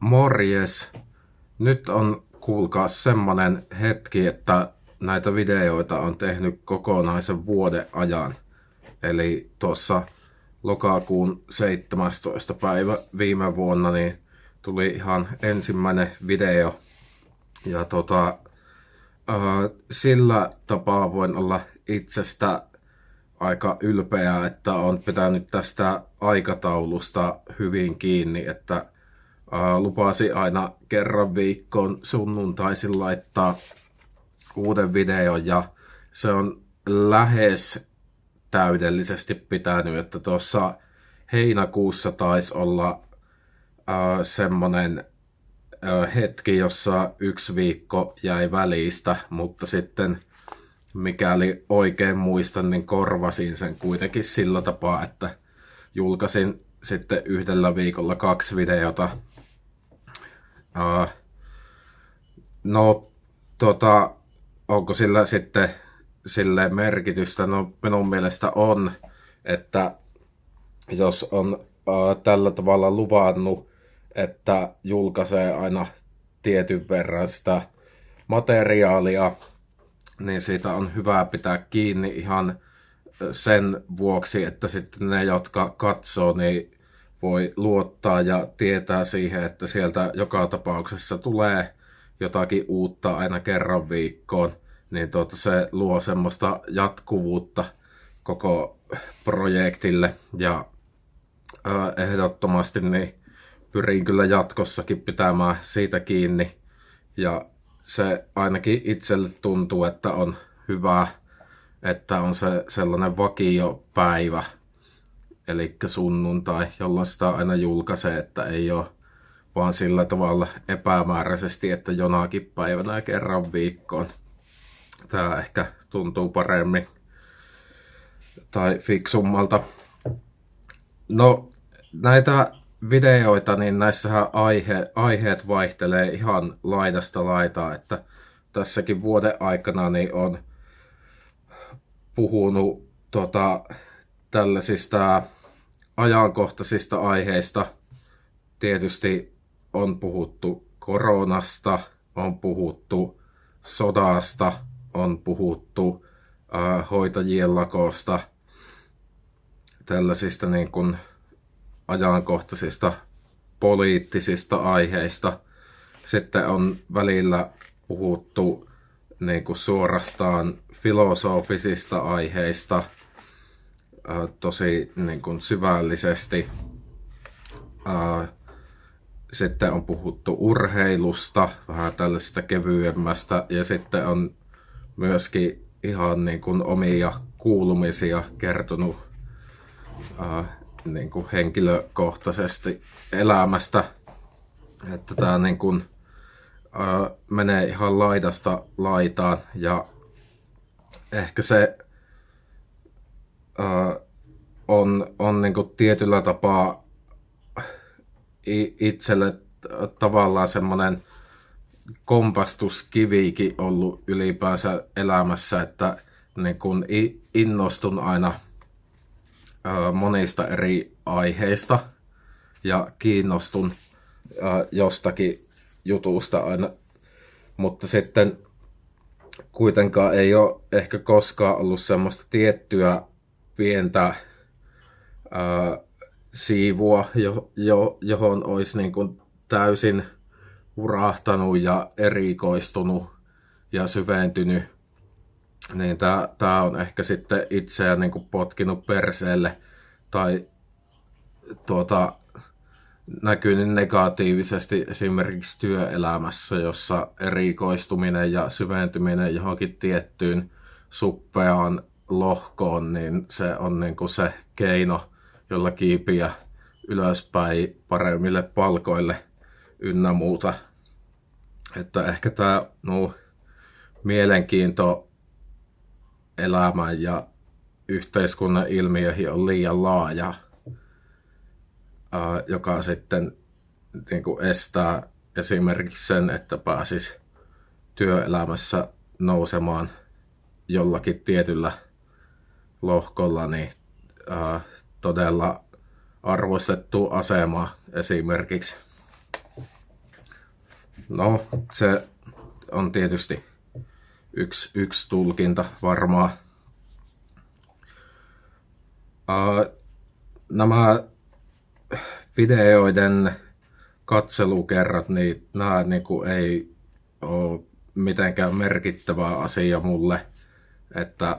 Morjes! Nyt on kuulkaa semmonen hetki, että näitä videoita on tehnyt kokonaisen vuoden ajan. Eli tuossa lokakuun 17. päivä viime vuonna niin tuli ihan ensimmäinen video. Ja tota, äh, sillä tapaa voin olla itsestä aika ylpeä, että on pitänyt tästä aikataulusta hyvin kiinni, että lupasi aina kerran viikkoon sunnuntaisin laittaa uuden videon ja se on lähes täydellisesti pitänyt, että tuossa heinäkuussa taisi olla ää, semmonen ää, hetki, jossa yksi viikko jäi välistä, mutta sitten mikäli oikein muistan, niin korvasin sen kuitenkin sillä tapaa, että julkaisin sitten yhdellä viikolla kaksi videota No, tota, onko sillä sitten sille merkitystä? No, minun mielestä on, että jos on uh, tällä tavalla luvannut, että julkaisee aina tietyn verran sitä materiaalia, niin siitä on hyvä pitää kiinni ihan sen vuoksi, että sitten ne, jotka katsoo, niin voi luottaa ja tietää siihen, että sieltä joka tapauksessa tulee jotakin uutta aina kerran viikkoon, niin tuota, se luo semmoista jatkuvuutta koko projektille. Ja ehdottomasti niin pyrin kyllä jatkossakin pitämään siitä kiinni. Ja se ainakin itselle tuntuu, että on hyvä, että on se sellainen vakiopäivä, eli sunnuntai, jolloin sitä aina julkaisee, että ei ole vaan sillä tavalla epämääräisesti, että jonakin päivänä kerran viikkoon. Tämä ehkä tuntuu paremmin tai fiksummalta. No, näitä videoita, niin näissähän aihe, aiheet vaihtelee ihan laidasta laitaa, että tässäkin vuoden aikana niin on puhunut tota, tällaisista ajankohtaisista aiheista. Tietysti on puhuttu koronasta, on puhuttu sodasta, on puhuttu äh, hoitajien lakosta, tällaisista niin kuin ajankohtaisista poliittisista aiheista. Sitten on välillä puhuttu niin kuin suorastaan filosofisista aiheista – tosi niin kuin syvällisesti. Sitten on puhuttu urheilusta, vähän tällaisesta kevyemmästä, ja sitten on myöskin ihan niin kuin omia kuulumisia kertonut niin kuin henkilökohtaisesti elämästä. Että tämä niin kuin, menee ihan laidasta laitaan ja ehkä se äh, on, on niin kuin tietyllä tapaa itselle tavallaan semmoinen kompastuskivikin ollut ylipäänsä elämässä, että niin kun innostun aina monista eri aiheista ja kiinnostun jostakin jutusta aina, mutta sitten kuitenkaan ei ole ehkä koskaan ollut semmoista tiettyä pientä ää, siivua, jo, jo, johon olisi niin kuin täysin urahtanut ja erikoistunut ja syventynyt, niin tämä on ehkä sitten itseään niin kuin potkinut perseelle tai tuota, näkynyt negatiivisesti esimerkiksi työelämässä, jossa erikoistuminen ja syventyminen johonkin tiettyyn suppeaan lohkoon, niin se on niin kuin se keino, jolla kiipiä ylöspäin paremmille palkoille ynnä muuta. Että ehkä tämä no, mielenkiinto elämän ja yhteiskunnan ilmiöihin on liian laaja, joka sitten niin kuin estää esimerkiksi sen, että pääsis työelämässä nousemaan jollakin tietyllä lohkolla niin, äh, todella arvostettu asema esimerkiksi. No, se on tietysti yksi, yksi tulkinta varmaan. Uh, nämä videoiden katselukerrat, niin nämä niin kuin ei ole mitenkään merkittävä asia mulle, että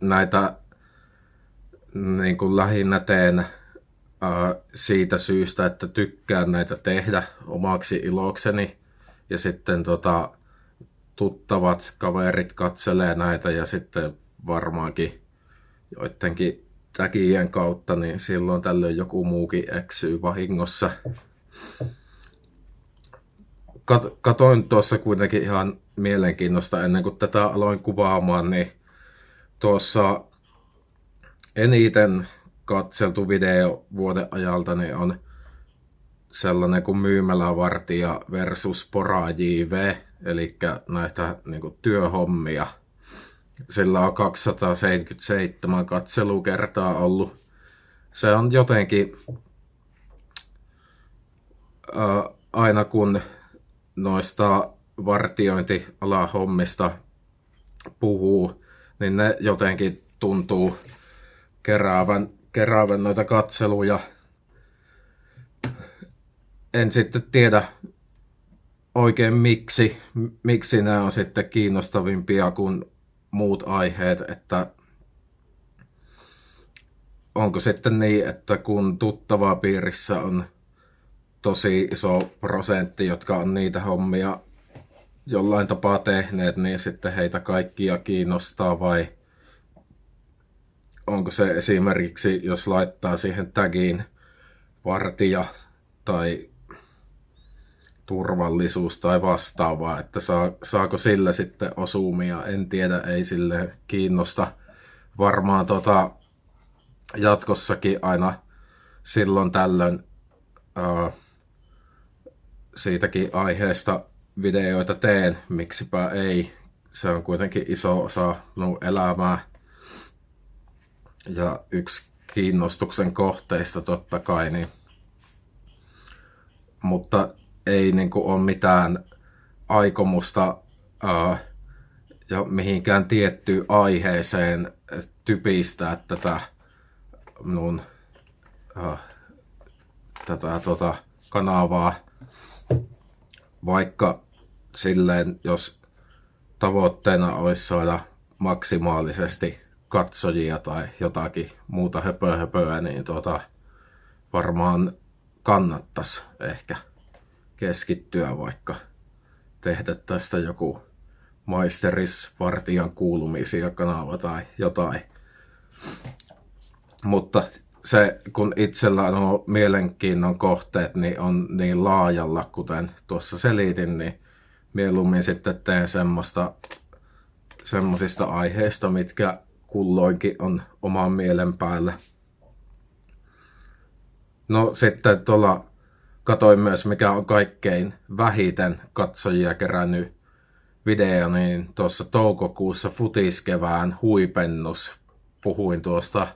näitä niin kuin lähinnä teen siitä syystä, että tykkään näitä tehdä omaksi ilokseni ja sitten tota, tuttavat kaverit katselee näitä ja sitten varmaankin joidenkin täkien kautta, niin silloin tällöin joku muukin eksyy vahingossa. Kat- katoin tuossa kuitenkin ihan mielenkiinnosta ennen kuin tätä aloin kuvaamaan, niin tuossa eniten katseltu video vuoden ajalta niin on sellainen kuin myymälävartija versus pora JV, eli näistä niin kuin, työhommia – sillä on 277 katselukertaa ollut. Se on jotenkin ää, aina kun noista vartiointialahommista puhuu, niin ne jotenkin tuntuu keräävän, keräävän noita katseluja. En sitten tiedä oikein miksi, miksi ne on sitten kiinnostavimpia kuin muut aiheet, että onko sitten niin, että kun tuttavaa piirissä on tosi iso prosentti, jotka on niitä hommia jollain tapaa tehneet, niin sitten heitä kaikkia kiinnostaa vai onko se esimerkiksi, jos laittaa siihen tagiin vartija tai turvallisuus tai vastaavaa, että saa, saako sillä sitten osumia, en tiedä, ei sille kiinnosta. Varmaan tota, jatkossakin aina silloin tällöin ää, siitäkin aiheesta videoita teen, miksipä ei. Se on kuitenkin iso osa minun elämää ja yksi kiinnostuksen kohteista totta kai. Niin. Mutta ei niin kuin, ole mitään aikomusta ää, ja mihinkään tiettyyn aiheeseen typistää tätä minun ää, tätä tota, kanavaa, vaikka silleen, jos tavoitteena olisi saada maksimaalisesti katsojia tai jotakin muuta höpöä höpöä, niin tota, varmaan kannattaisi ehkä keskittyä vaikka tehdä tästä joku maisterisvartijan kuulumisia kanava tai jotain. Mutta se, kun itsellä on mielenkiinnon kohteet, niin on niin laajalla, kuten tuossa selitin, niin mieluummin sitten teen semmoista, semmoisista aiheista, mitkä kulloinkin on oman mielen päällä. No sitten tuolla katoin myös, mikä on kaikkein vähiten katsojia kerännyt video, niin tuossa toukokuussa futiskevään huipennus. Puhuin tuosta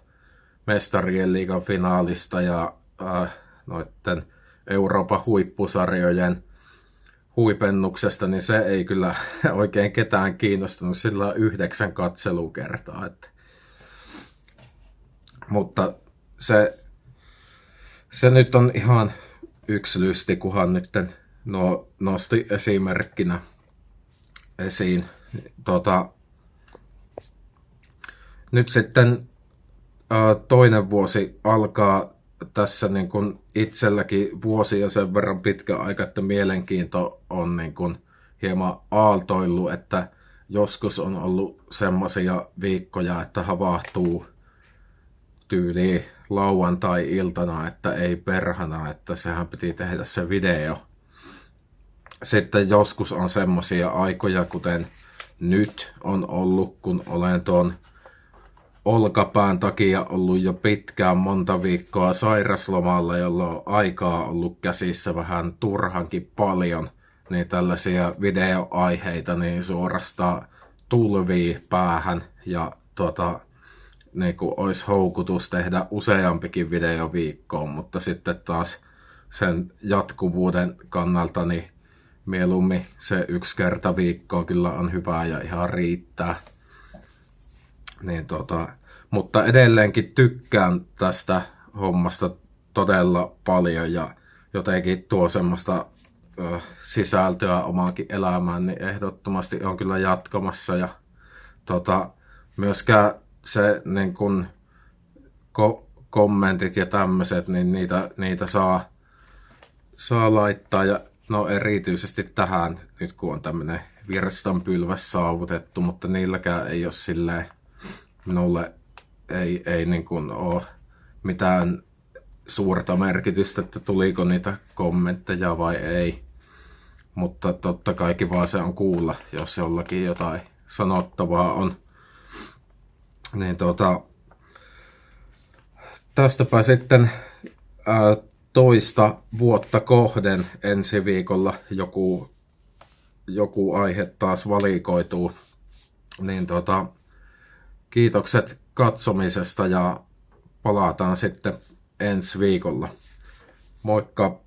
mestarien liigan finaalista ja äh, noiden Euroopan huippusarjojen huipennuksesta, niin se ei kyllä oikein ketään kiinnostunut. Sillä yhdeksän katselukertaa. Että. Mutta se, se nyt on ihan yksi lysti, kuhan nyt no, nosti esimerkkinä esiin. Tota, nyt sitten toinen vuosi alkaa tässä niin kuin itselläkin vuosia sen verran pitkä aika, että mielenkiinto on niin kuin hieman aaltoillut, että joskus on ollut semmoisia viikkoja, että havahtuu tyyliin lauantai-iltana, että ei perhana, että sehän piti tehdä se video. Sitten joskus on semmoisia aikoja, kuten nyt on ollut, kun olen tuon olkapään takia ollut jo pitkään monta viikkoa sairaslomalla, jolloin aikaa ollut käsissä vähän turhankin paljon, niin tällaisia videoaiheita niin suorastaan tulvii päähän ja tota, niin kuin olisi houkutus tehdä useampikin video viikkoon, mutta sitten taas sen jatkuvuuden kannalta, niin mieluummin se yksi kerta viikkoa kyllä on hyvä ja ihan riittää. Niin tota, mutta edelleenkin tykkään tästä hommasta todella paljon ja jotenkin tuo semmoista ö, sisältöä omaankin elämään, niin ehdottomasti on kyllä jatkamassa. Ja tota, myöskään se niin kun, ko- kommentit ja tämmöiset, niin niitä, niitä saa, saa laittaa. Ja no erityisesti tähän, nyt kun on tämmöinen virstanpylväs saavutettu, mutta niilläkään ei ole silleen minulle ei, ei niin kuin ole mitään suurta merkitystä, että tuliko niitä kommentteja vai ei. Mutta totta kai kiva se on kuulla, jos jollakin jotain sanottavaa on. Niin tota, tästäpä sitten ää, toista vuotta kohden ensi viikolla joku, joku aihe taas valikoituu. Niin tota, kiitokset katsomisesta ja palataan sitten ensi viikolla. Moikka!